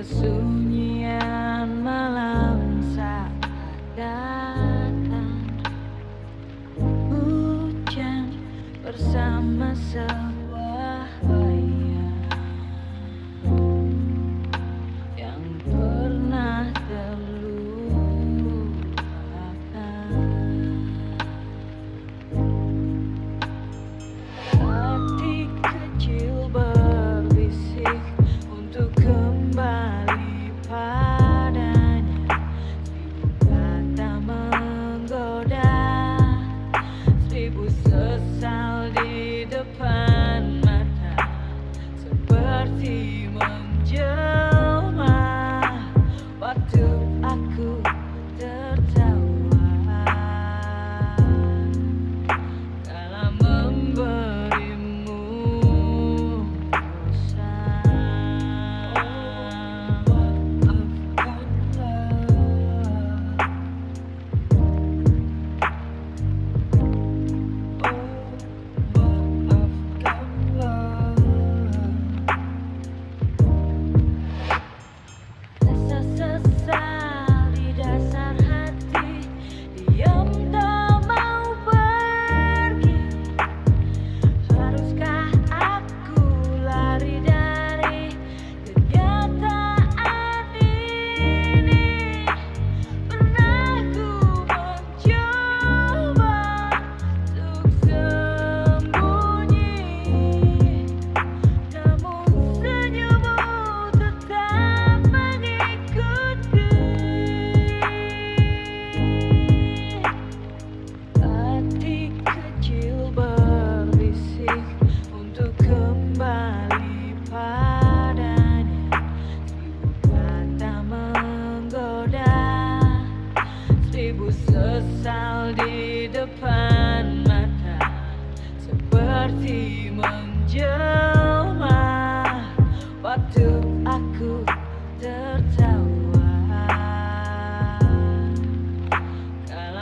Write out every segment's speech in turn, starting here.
kesunyian malam saat datang. Hujan bersama sebuah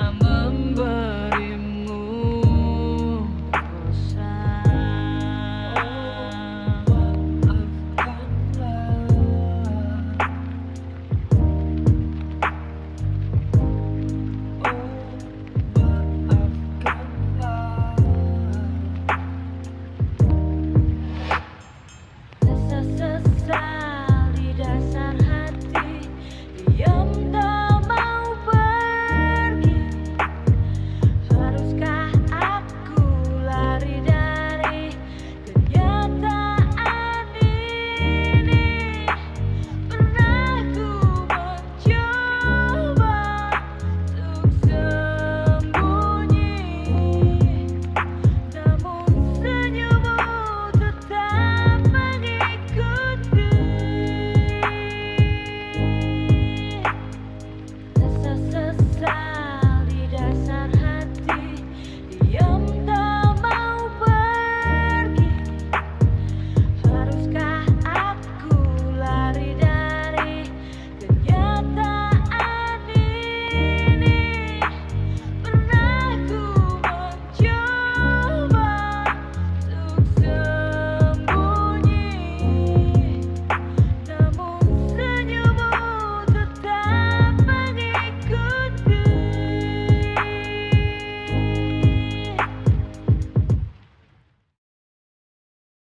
I'm